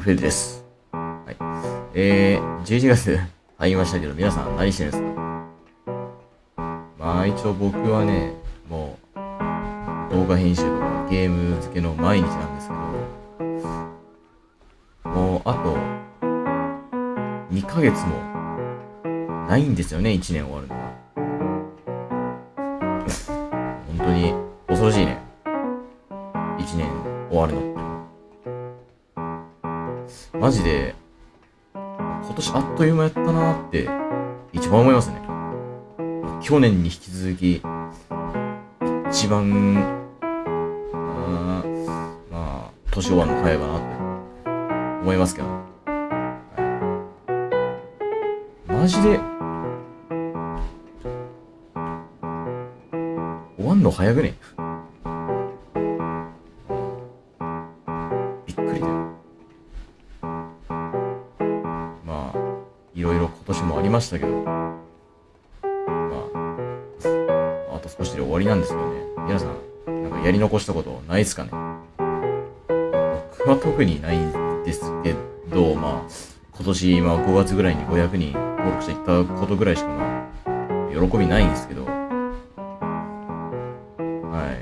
フェルです。はい。えー、11月入りましたけど、皆さん何してるんですか？まあ、一応僕はね、もう、動画編集とかゲーム付けの毎日なんですけど、もう、あと、2ヶ月も、ないんですよね、1年終わるのが。本当に、恐ろしいね。1年終わるのって。マジで、今年あっという間やったなーって、一番思いますね。去年に引き続き、一番、あまあ、年終わるの早いかなって思いますけど。マジで、終わんの早くね？りましたけど、まあ、あと少しで終わりなんですけどね。皆さん、なんかやり残したことないですかね？僕は特にないですけど、まあ、今年、今5月ぐらいに500人登録していったことぐらいしか、まあ、喜びないんですけど、はい。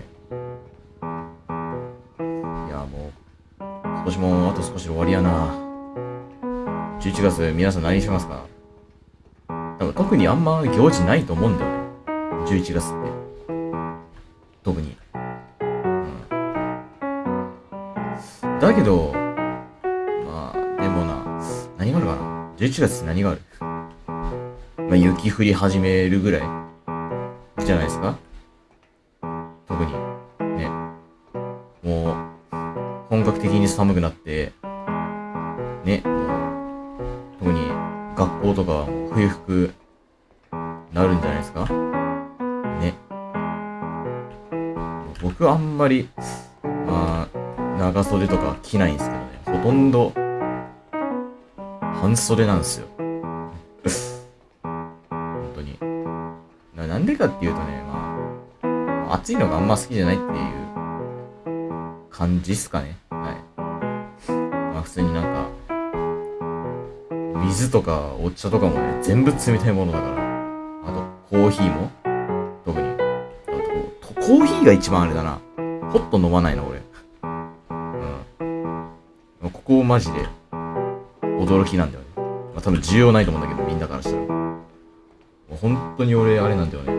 いや、もう、今年もあと少しで終わりやな。11月皆さん何しますか？特にあんま行事ないと思うんだよね。11月って。特に。うん。だけど、まあ、でもな、何があるかな ?11 月って何がある？まあ、雪降り始めるぐらいじゃないですか特に。ね。もう、本格的に寒くなって、ね、学校とか冬服なるんじゃないですか？ね。僕あんまり、まあ、長袖とか着ないんですけどね。ほとんど、半袖なんですよ。本当に。ななんでかっていうとね、まあ、暑いのがあんま好きじゃないっていう感じっすかね。はい。まあ普通に、水とかお茶とかもね、全部冷たいものだから。あと、コーヒーも特に。あと、コーヒーが一番あれだな。ホット飲まないな、俺。うん。ここマジで、驚きなんだよね。まあ多分需要ないと思うんだけど、みんなからしたら。もう本当に俺、あれなんだよね。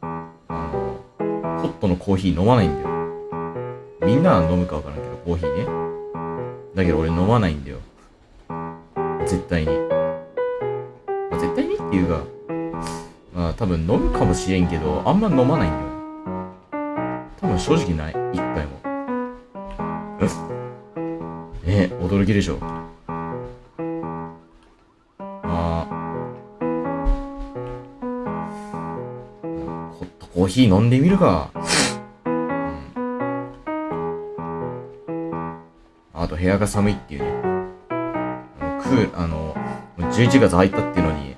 あの、ホットのコーヒー飲まないんだよ。みんなは飲むかわからんけど、コーヒーね。だけど俺飲まないんだよ。絶対に。まあ、絶対にっていうか、まあ多分飲むかもしれんけど、あんま飲まないんだよ。多分正直ない。一回も。ね驚きでしょ。まあ、ホットコーヒー飲んでみるか。あと部屋が寒いっていうね。あのクー、あの、11月入ったっていうのに、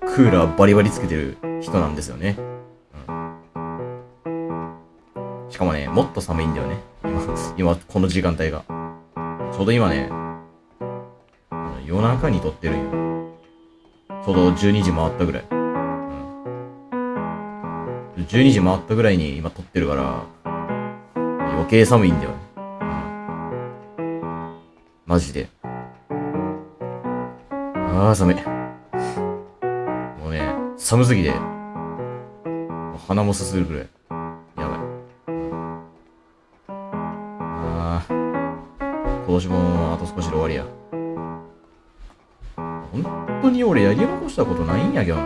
クーラーバリバリつけてる人なんですよね。うん。しかもね、もっと寒いんだよね。今、今、この時間帯が。ちょうど今ね、夜中に撮ってるよ。ちょうど12時回ったぐらい。うん。12時回ったぐらいに今撮ってるから、余計寒いんだよね。マジで。ああ、寒い。もうね、寒すぎて、鼻もすするくらい。やばい。ああ、今年もあと少しで終わりや。本当に俺やり残したことないんやけどな。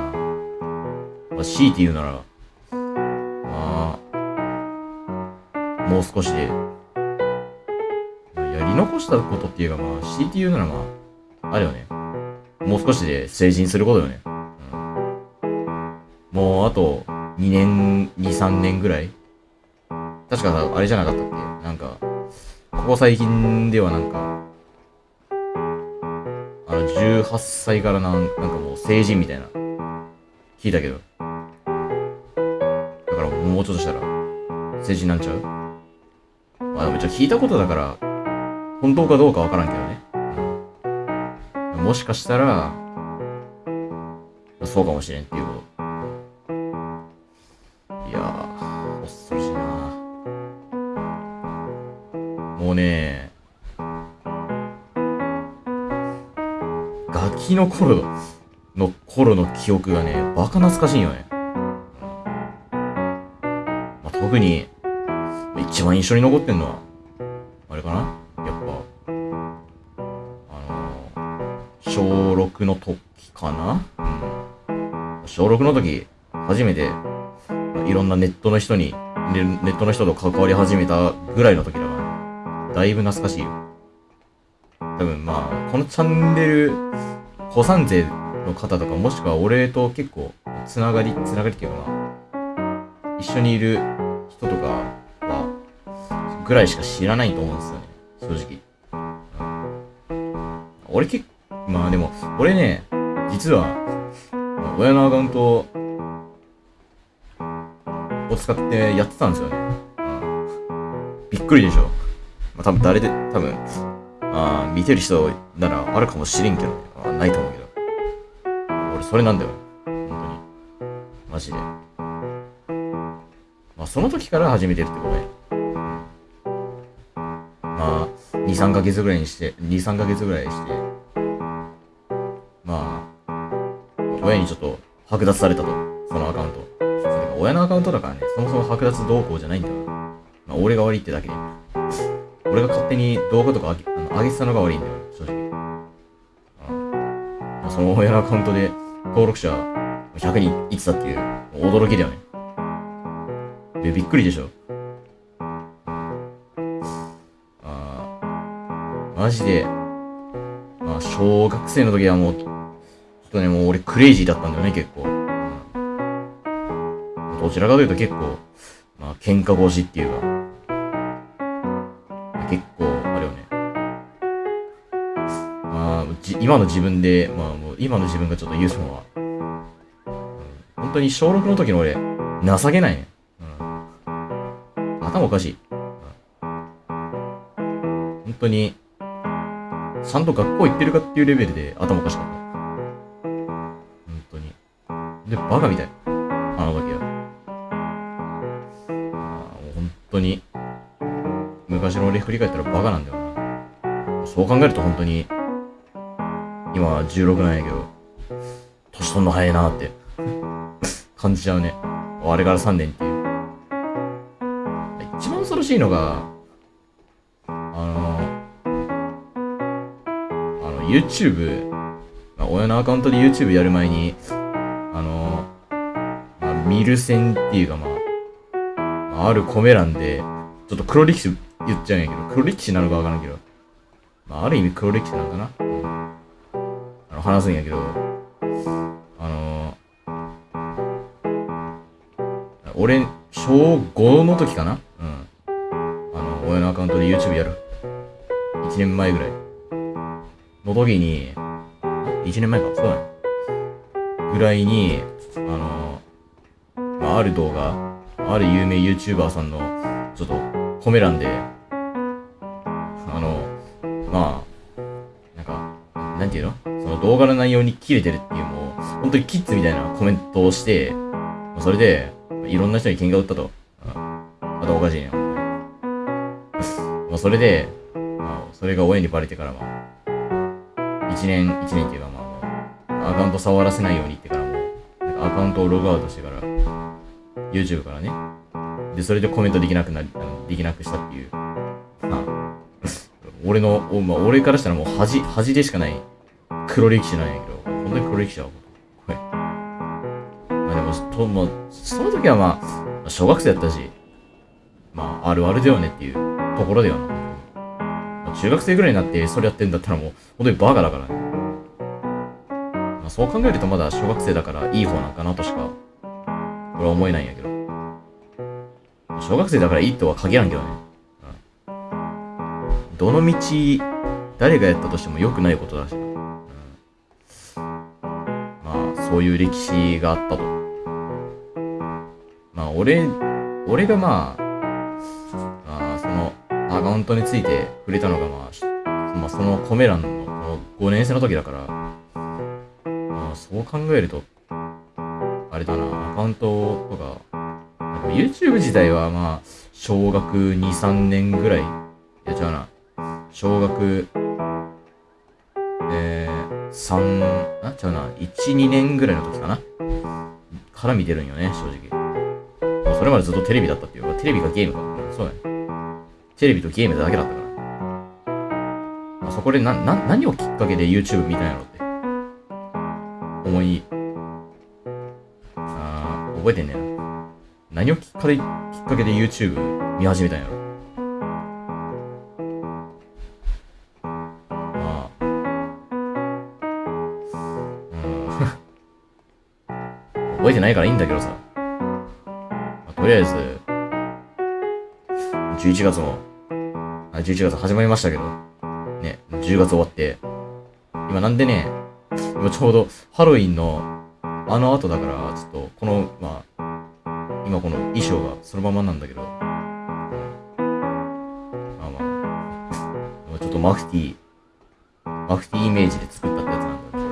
まあ、強いて言うなら、まあ、もう少しで、まあやり残したことっていうかまあ、強いて言うならまあ、あれよね。もう少しで成人することよね。うん、もうあと2年、2、3年ぐらい確かさ、あれじゃなかったっけ？なんか、ここ最近ではなんか、あの、18歳からなんなんかもう成人みたいな、聞いたけど。だからもうちょっとしたら、成人なんちゃう？まあでも一応聞いたことだから、本当かどうかわからんけどね。もしかしたら、そうかもしれんっていうこと。いやー、恐ろしいなもうね、ガキの頃の頃の記憶がね、バカ懐かしいよね。まあ、特に、一番印象に残ってんのは、あれかな？6の時かな？うん。小6の時、初めて、いろんなネットの人に、ネットの人と関わり始めたぐらいの時だから。だいぶ懐かしいよ。多分まあ、このチャンネル、子さん勢の方とか、もしくは俺と結構、つながり、つながりっていうかまあ、一緒にいる人とかは、ぐらいしか知らないと思うんですよね。正直。俺結構、まあでも、俺ね、実は、親のアカウントを使ってやってたんですよね。びっくりでしょ。まあ多分誰で、多分、あ見てる人ならあるかもしれんけどね。あないと思うけど。俺それなんだよ。本当に。マジで。まあその時から始めてるってことね。まあ、2、3ヶ月ぐらいにして、2、3ヶ月ぐらいして、親にちょっと剥奪されたと。そのアカウント。それが親のアカウントだからね、そもそも剥奪動向じゃないんだよ。まあ、俺が悪いってだけで。俺が勝手に動画とか上げあの上げてたのが悪いんだよ、正直。まあ、その親のアカウントで登録者100人いってたっていう、驚きだよね。で、びっくりでしょ。あーマジで、まあ、小学生の時はもう、とね、もう俺クレイジーだったんだよね、結構。うんどちらかというと結構、まあ、喧嘩腰っていうか、結構、あれよね。まあ、じ今の自分で、まあもう、今の自分がちょっと言うのは、うん本当に小6の時の俺、情けないね。うん、頭おかしい。本当に、ちゃんと学校行ってるかっていうレベルで頭おかしかった。で、バカみたい。あの時は。あーもう本当に、昔の俺振り返ったらバカなんだよな。そう考えると本当に、今は16なんやけど、年取んの早いなって、感じちゃうね。あれから3年っていう。一番恐ろしいのが、あの、あの、YouTube、親のアカウントで YouTube やる前に、見る線っていうかまあ、まああるコメ欄で、ちょっと黒歴史言っちゃうんやけど、黒歴史なのかわからんけど、まあ、ある意味黒歴史なのかな、うんあの、話すんやけど、あの俺、小5の時かな？うん。あの、親のアカウントで YouTube やる。1年前ぐらい。の時に、1年前か、そうだね。ぐらいに、あの、まあ、る動画、ある有名 YouTuber さんの、ちょっと、コメ欄で、あの、まあ、なんか、なんていうの？その動画の内容に切れてるっていうもう、本当にキッズみたいなコメントをして、それで、いろんな人に喧嘩売ったと。うん。おかしいね。まあそれで、まあ、それが親にバレてからまあ、一年、一年っていうかまあ、アカウント触らせないようにってからもう、アカウントをログアウトしてから、YouTube からね。で、それでコメントできなくなり、できなくしたっていう。まあ、俺の、まあ、俺からしたらもう恥、恥でしかない黒歴史なんやけど、本当に黒歴史だわ、これ。まあでも、と、まあ、その時はまあ、小学生だったし、まあ、あるあるだよねっていうところではな、まあ中学生ぐらいになってそれやってんだったらもう、本当にバカだからね。まあ、そう考えるとまだ小学生だからいい方なんかなとしか、俺は思えないんやけど。小学生だからいいとは限らんけどね。うんどの道、誰がやったとしても良くないことだし。うんまあ、そういう歴史があったと。まあ、俺、俺がまあ、あその、アカウントについて触れたのがまあ、まあ、そのコメ欄のこの5年生の時だから、まあ、そう考えると、あれだな、アカウントとか、なんか YouTube 自体はまあ、小学2、3年ぐらい、いや違うな、小学、えー、3、あ、違うな、1、2年ぐらいの時かなから見てるんよね、正直。もうそれまでずっとテレビだったっていうか、テレビかゲームか。うんそうだね。テレビとゲームだけだったから。まあ、そこでな、な、何をきっかけで YouTube 見たんやろって。思い、覚えてんねんな。何をきっかけきっかけで YouTube 見始めたんやろ？まあ。うん。覚えてないからいいんだけどさ。まあとりあえず、11月も、あ11月始まりましたけど、ね、10月終わって、今なんでね、今ちょうどハロウィンのあの後だから、ちょっとこの、まあ、今この衣装がそのままなんだけど、まあまあ、ちょっとマフティー、マフティーイメージで作ったってやつなんだけど、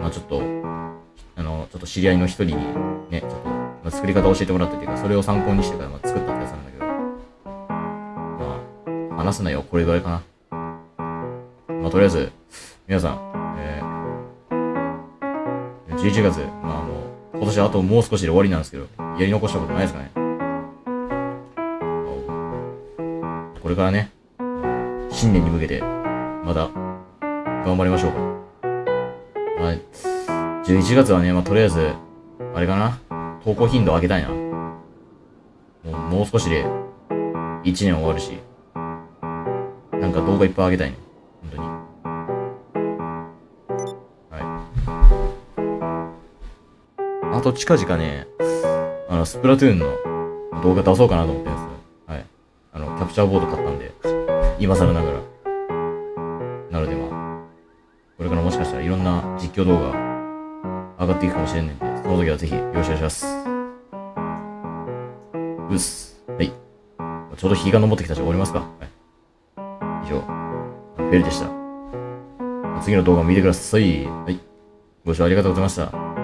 まあちょっと、あの、ちょっと知り合いの一人にね、ちょっと、まあ、作り方教えてもらったっていうか、それを参考にしてから、まあ、作ったってやつなんだけど、まあ、話すなよ、これぐらいかな。まあ、とりあえず、皆さん、11月、まあもう、今年あともう少しで終わりなんですけど、やり残したことないですかね。これからね、新年に向けて、まだ、頑張りましょうか。まあ、11月はね、まあ、とりあえず、あれかな、投稿頻度上げたいな。もう、もう少しで、1年終わるし、なんか動画いっぱい上げたいね。と、近々ね、あの、スプラトゥーンの動画出そうかなと思ってるんです。はい。あの、キャプチャーボード買ったんで、今更ながら。なのでまあ、これからもしかしたらいろんな実況動画上がっていくかもしれんねんで、その時はぜひよろしくお願いします。うっす。はい。ちょうど日が昇ってきたし終わりますか。はい。以上、ベルでした。次の動画も見てください。はい。ご視聴ありがとうございました。